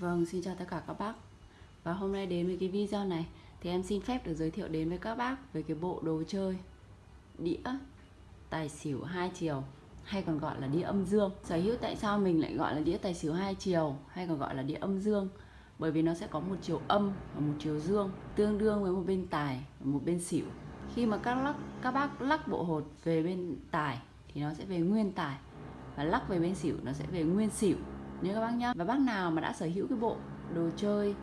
Vâng, xin chào tất cả các bác. Và hôm nay đến với cái video này Thì em xin phép được giới thiệu đến với các bác Về cái bộ đồ chơi Đĩa Tài xỉu hai chiều Hay còn gọi là đĩa âm dương. Sở hữu tại sao mình lại gọi là đĩa tài xỉu hai chiều Hay còn gọi là đĩa âm dương? Bởi vì nó sẽ có một chiều âm và một chiều dương Tương đương với một bên tài và một bên xỉu. Khi mà các, lắc, các bác lắc bộ hột về bên tài Thì nó sẽ về nguyên tài Và lắc về bên xỉu nó sẽ về nguyên xỉu nếu các bác nhá, và bác nào mà đã sở hữu cái bộ đồ chơi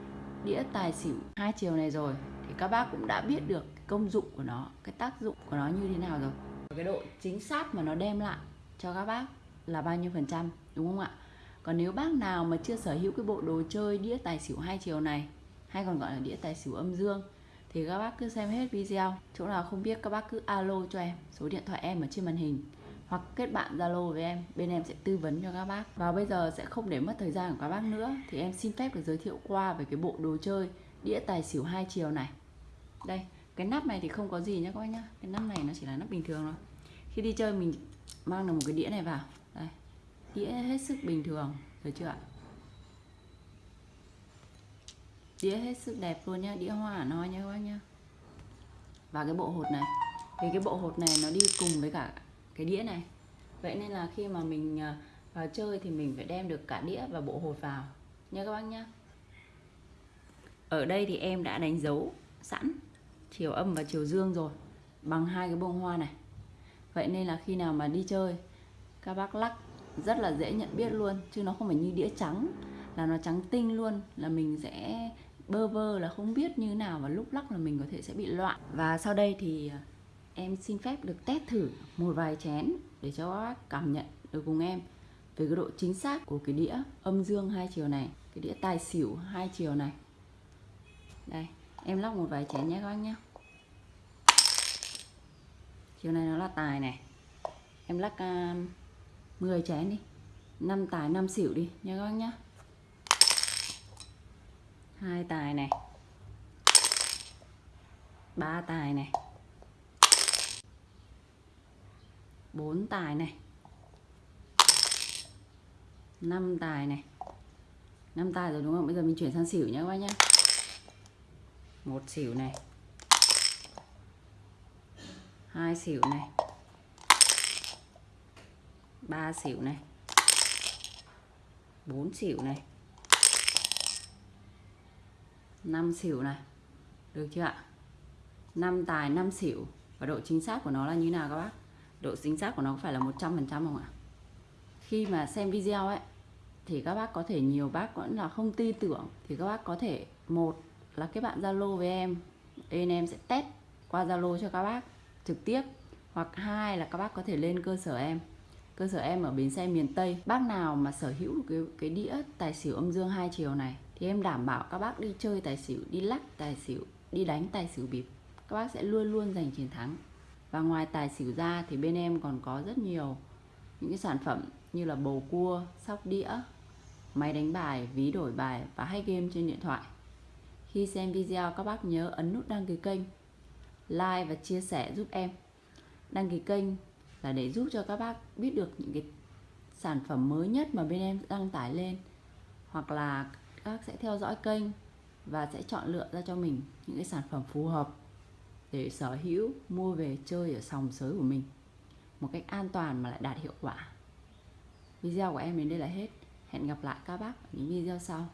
đĩa tài xỉu hai chiều này rồi, thì các bác cũng đã biết được cái công dụng của nó, cái tác dụng của nó như thế nào rồi. Cái độ chính xác mà nó đem lại cho các bác là bao nhiêu phần trăm, đúng không ạ? Còn nếu bác nào mà chưa sở hữu cái bộ đồ chơi đĩa tài xỉu hai chiều này, hay còn gọi là đĩa tài xỉu âm dương, thì các bác cứ xem hết video. Chỗ nào không biết các bác cứ alo cho em, số điện thoại em ở trên màn hình hoặc kết bạn Zalo với em, bên em sẽ tư vấn cho các bác. Và bây giờ sẽ không để mất thời gian của các bác nữa thì em xin phép được giới thiệu qua về cái bộ đồ chơi đĩa tài xỉu hai chiều này. Đây, cái nắp này thì không có gì nhá các bác nhá. Cái nắp này nó chỉ là nắp bình thường thôi. Khi đi chơi mình mang được một cái đĩa này vào. Đây. Đĩa hết sức bình thường, được chưa ạ? Đĩa hết sức đẹp luôn nhá, đĩa hoa nó nhá các bác nhá. Và cái bộ hột này, thì cái bộ hột này nó đi cùng với cả cái đĩa này. Vậy nên là khi mà mình ờ, vào chơi thì mình phải đem được cả đĩa và bộ hột vào. Nha các bác nhá. ở đây thì em đã đánh dấu sẵn chiều âm và chiều dương rồi, bằng hai cái bông hoa này. Vậy nên là khi nào mà đi chơi, các bác lắc rất là dễ nhận biết luôn, chứ nó không phải như đĩa trắng, là nó trắng tinh luôn, là mình sẽ bơ vơ là không biết như nào và lúc lắc là mình có thể sẽ bị loạn. Và sau đây thì ờ, em xin phép được test thử một vài chén để cho các bác cảm nhận được cùng em về cái độ chính xác của cái đĩa âm dương hai chiều này cái đĩa tài xỉu hai chiều này. Đây em lóc một vài chén nhé các bác nhé. Chiều này nó là tài này. Em lắc à, uh, 10 chén đi. 5 tài 5 xỉu đi nha các bác nhá. hai tài này. Ba tài này. 4 tài này. 5 tài này. 5 tài rồi đúng không? Bây giờ mình chuyển sang xỉu nhé các bác nhé một xỉu này. Hai xỉu này. Ba xỉu này. Bốn xỉu này. Năm xỉu này. Được chưa ạ? 5 tài 5 xỉu. Và độ chính xác của nó là như nào các bác? Độ chính xác của nó phải là 100% không ạ? Khi mà xem video ấy, thì các bác có thể, nhiều bác vẫn là không tin tưởng, thì các bác có thể, một là cái bạn Zalo với em, bên em sẽ test qua Zalo cho các bác trực tiếp, hoặc hai là các bác có thể lên cơ sở em. Cơ sở em ở bến xe miền Tây. Bác nào mà sở hữu cái cái đĩa tài xỉu âm dương hai chiều này, thì em đảm bảo các bác đi chơi tài xỉu, đi lắc tài xỉu, đi đánh tài xỉu bịp, các bác sẽ luôn luôn giành chiến thắng và ngoài tài xỉu ra thì bên em còn có rất nhiều những cái sản phẩm như là bầu cua, sóc đĩa, máy đánh bài, ví đổi bài và hay game trên điện thoại. Khi xem video các bác nhớ ấn nút đăng ký kênh, like và chia sẻ giúp em. Đăng ký kênh là để giúp cho các bác biết được những cái sản phẩm mới nhất mà bên em đăng tải lên hoặc là các bác sẽ theo dõi kênh và sẽ chọn lựa ra cho mình những cái sản phẩm phù hợp để sở hữu, mua về chơi ở sòng sới của mình. Một cách an toàn mà lại đạt hiệu quả. Video của em đến đây là hết. Hẹn gặp lại các bác ở những video sau.